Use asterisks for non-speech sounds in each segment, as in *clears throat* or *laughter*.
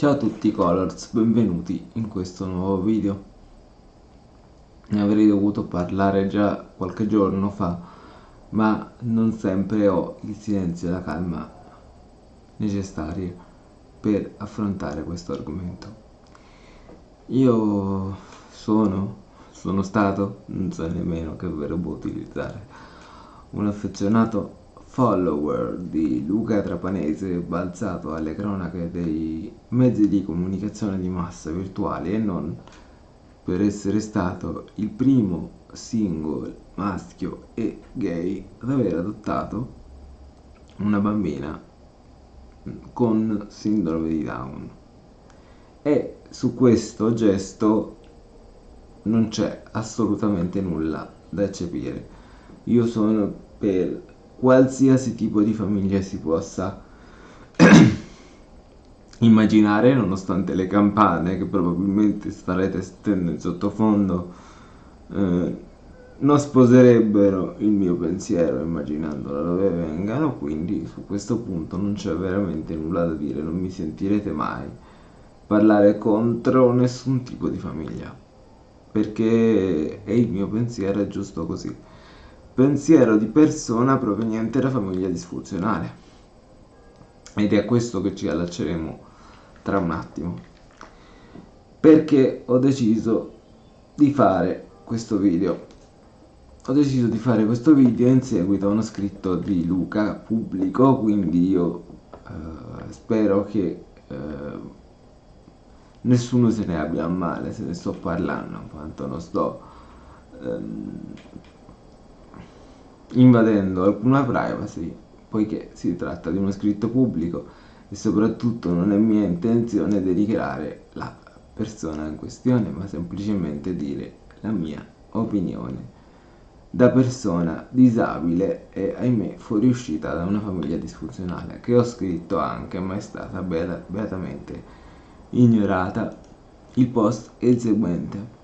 Ciao a tutti Colors, benvenuti in questo nuovo video. Ne avrei dovuto parlare già qualche giorno fa, ma non sempre ho il silenzio e la calma necessari per affrontare questo argomento. Io sono, sono stato, non so nemmeno che verbo utilizzare, un affezionato follower di Luca Trapanese balzato alle cronache dei mezzi di comunicazione di massa virtuali e non per essere stato il primo single maschio e gay ad aver adottato una bambina con sindrome di Down. E su questo gesto non c'è assolutamente nulla da eccepire. Io sono per qualsiasi tipo di famiglia si possa *clears throat* immaginare, nonostante le campane che probabilmente starete stendo in sottofondo eh, non sposerebbero il mio pensiero immaginando da dove vengano, quindi su questo punto non c'è veramente nulla da dire, non mi sentirete mai parlare contro nessun tipo di famiglia, perché è il mio pensiero, è giusto così pensiero di persona proveniente da famiglia disfunzionale. Ed è a questo che ci allacceremo tra un attimo. Perché ho deciso di fare questo video. Ho deciso di fare questo video in seguito a uno scritto di Luca pubblico, quindi io eh, spero che eh, nessuno se ne abbia a male se ne sto parlando, quanto non sto ehm, invadendo alcuna privacy poiché si tratta di uno scritto pubblico e soprattutto non è mia intenzione dedicare la persona in questione ma semplicemente dire la mia opinione. Da persona disabile e ahimè fuoriuscita da una famiglia disfunzionale che ho scritto anche ma è stata beata, beatamente ignorata. Il post è il seguente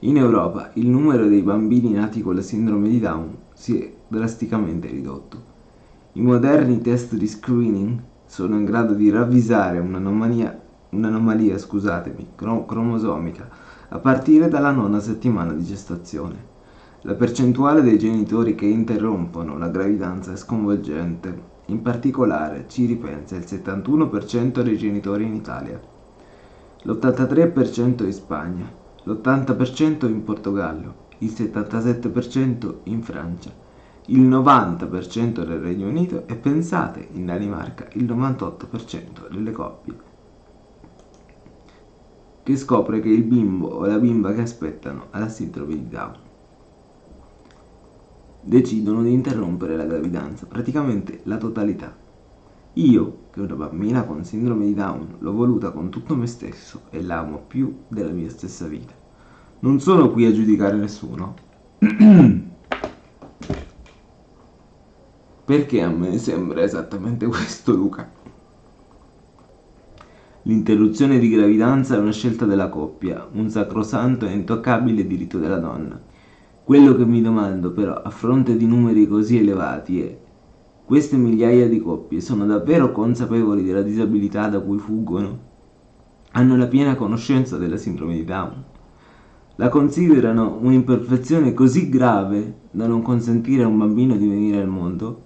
in Europa il numero dei bambini nati con la sindrome di Down si è drasticamente ridotto. I moderni test di screening sono in grado di ravvisare un'anomalia, un'anomalia scusatemi, cromosomica a partire dalla nona settimana di gestazione. La percentuale dei genitori che interrompono la gravidanza è sconvolgente, in particolare ci ripensa il 71% dei genitori in Italia, l'83% in Spagna, l'80% in Portogallo, il 77% in Francia, il 90% nel Regno Unito e pensate in Danimarca il 98% delle coppie che scopre che il bimbo o la bimba che aspettano ha la sindrome di Down. Decidono di interrompere la gravidanza, praticamente la totalità. Io, che una bambina con sindrome di Down, l'ho voluta con tutto me stesso e l'amo più della mia stessa vita. Non sono qui a giudicare nessuno. *clears throat* Perché a me sembra esattamente questo, Luca. L'interruzione di gravidanza è una scelta della coppia, un sacrosanto e intoccabile diritto della donna. Quello che mi domando però, a fronte di numeri così elevati, è queste migliaia di coppie sono davvero consapevoli della disabilità da cui fuggono? Hanno la piena conoscenza della sindrome di Down? la considerano un'imperfezione così grave da non consentire a un bambino di venire al mondo?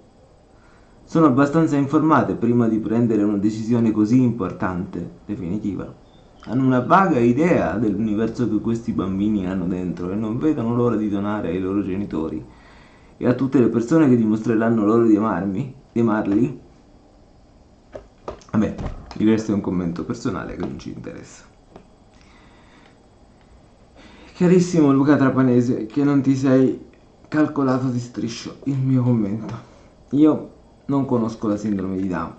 Sono abbastanza informate prima di prendere una decisione così importante, definitiva. Hanno una vaga idea dell'universo che questi bambini hanno dentro e non vedono l'ora di donare ai loro genitori e a tutte le persone che dimostreranno loro di amarmi, di amarli. Vabbè, questo è un commento personale che non ci interessa. Carissimo Luca Trapanese, che non ti sei calcolato di striscio il mio commento. Io non conosco la sindrome di Down,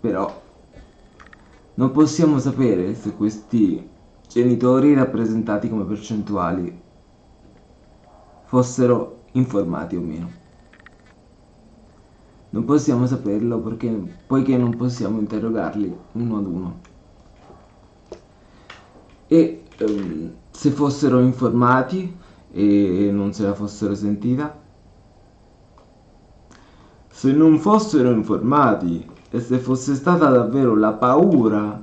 però non possiamo sapere se questi genitori rappresentati come percentuali fossero informati o meno. Non possiamo saperlo perché, poiché non possiamo interrogarli uno ad uno. E um, se fossero informati e non se la fossero sentita? Se non fossero informati e se fosse stata davvero la paura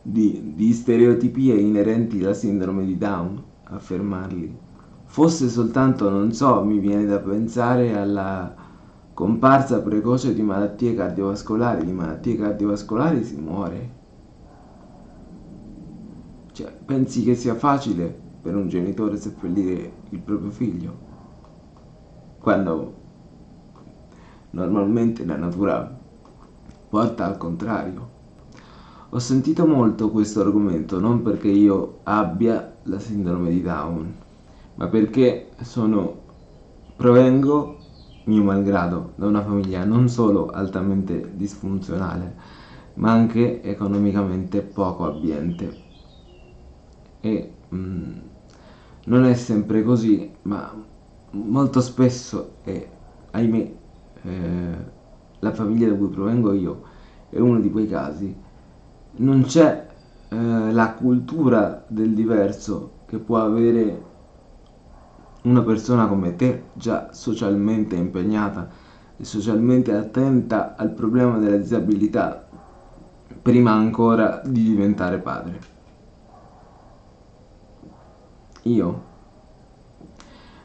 di, di stereotipie inerenti alla sindrome di Down, affermarli. Fosse soltanto, non so, mi viene da pensare alla comparsa precoce di malattie cardiovascolari, di malattie cardiovascolari si muore. Cioè, pensi che sia facile per un genitore seppellire il proprio figlio? Quando normalmente la natura porta al contrario. Ho sentito molto questo argomento non perché io abbia la sindrome di Down, ma perché sono, provengo, mio malgrado, da una famiglia non solo altamente disfunzionale, ma anche economicamente poco abbiente. E mm, non è sempre così, ma molto spesso, e ahimè, eh, la famiglia da cui provengo io è uno di quei casi non c'è eh, la cultura del diverso che può avere una persona come te, già socialmente impegnata e socialmente attenta al problema della disabilità, prima ancora di diventare padre. Io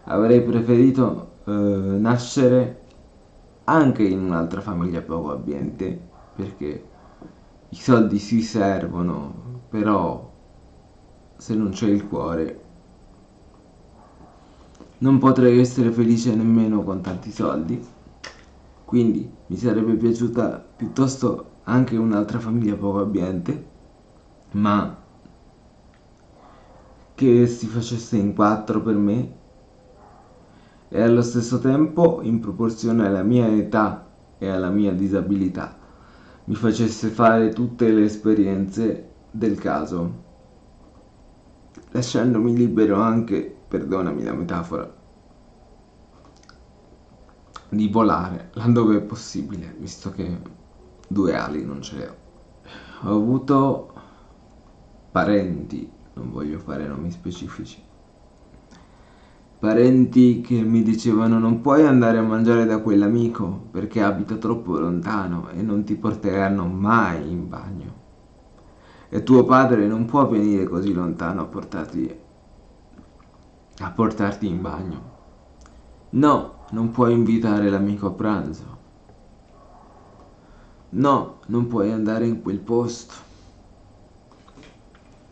avrei preferito eh, nascere anche in un'altra famiglia poco abbiente, perché i soldi si servono, però se non c'è il cuore non potrei essere felice nemmeno con tanti soldi. Quindi mi sarebbe piaciuta piuttosto anche un'altra famiglia poco abbiente, ma che si facesse in quattro per me e allo stesso tempo in proporzione alla mia età e alla mia disabilità mi facesse fare tutte le esperienze del caso, lasciandomi libero anche, perdonami la metafora, di volare laddove è possibile, visto che due ali non ce le ho. Ho avuto parenti, non voglio fare nomi specifici, parenti che mi dicevano non puoi andare a mangiare da quell'amico perché abita troppo lontano e non ti porteranno mai in bagno. E tuo padre non può venire così lontano a portarti, a portarti in bagno. No, non puoi invitare l'amico a pranzo. No, non puoi andare in quel posto.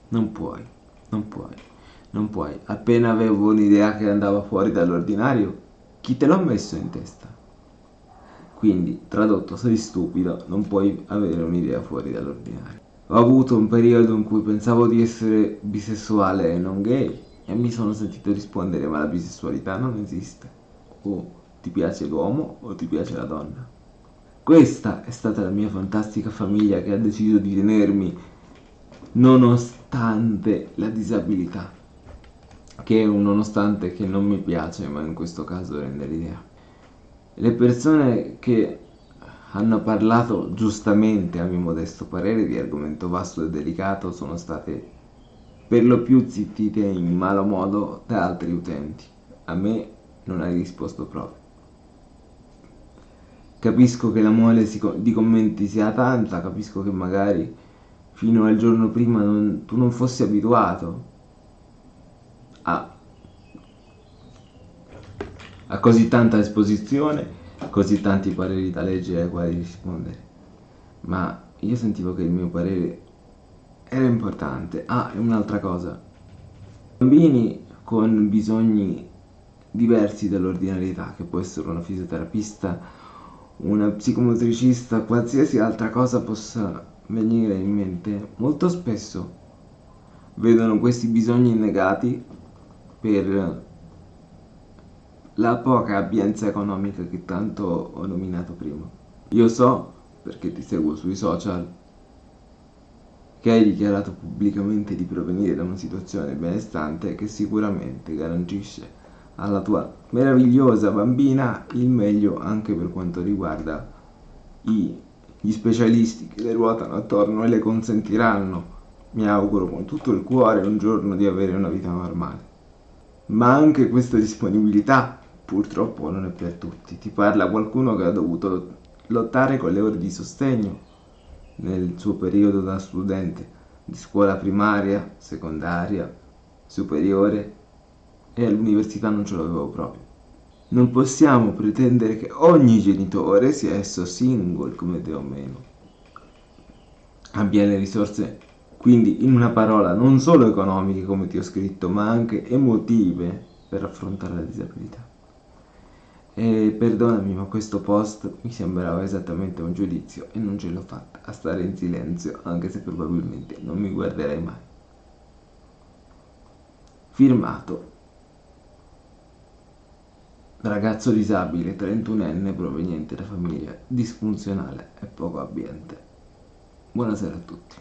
Non puoi, non puoi non puoi. Appena avevo un'idea che andava fuori dall'ordinario, chi te l'ha messo in testa? Quindi, tradotto, sei stupido, non puoi avere un'idea fuori dall'ordinario. Ho avuto un periodo in cui pensavo di essere bisessuale e non gay e mi sono sentito rispondere ma la bisessualità non esiste. O ti piace l'uomo o ti piace la donna. Questa è stata la mia fantastica famiglia che ha deciso di tenermi nonostante la disabilità che è un nonostante che non mi piace, ma in questo caso rende l'idea. Le persone che hanno parlato giustamente, a mio modesto parere, di argomento vasto e delicato sono state per lo più zittite in malo modo da altri utenti. A me non hai risposto proprio. Capisco che la mole di commenti sia tanta, capisco che magari fino al giorno prima non, tu non fossi abituato a, a così tanta esposizione, così tanti pareri da leggere ai quali rispondere. Ma io sentivo che il mio parere era importante. Ah, e un'altra cosa. Bambini con bisogni diversi dall'ordinarietà, che può essere una fisioterapista, una psicomotricista, qualsiasi altra cosa possa venire in mente, molto spesso vedono questi bisogni negati per la poca abbienza economica che tanto ho nominato prima. Io so, perché ti seguo sui social, che hai dichiarato pubblicamente di provenire da una situazione benestante che sicuramente garantisce alla tua meravigliosa bambina il meglio anche per quanto riguarda i, gli specialisti che le ruotano attorno e le consentiranno, mi auguro con tutto il cuore, un giorno di avere una vita normale ma anche questa disponibilità purtroppo non è per tutti. Ti parla qualcuno che ha dovuto lottare con le ore di sostegno nel suo periodo da studente di scuola primaria, secondaria, superiore e all'università non ce l'avevo proprio. Non possiamo pretendere che ogni genitore, sia esso single come te o meno, abbia le risorse, quindi in una parola, non solo economiche come ti ho scritto, ma anche emotive per affrontare la disabilità. E perdonami, ma questo post mi sembrava esattamente un giudizio e non ce l'ho fatta a stare in silenzio, anche se probabilmente non mi guarderai mai. Firmato ragazzo disabile 31enne proveniente da famiglia disfunzionale e poco abbiente. Buonasera a tutti.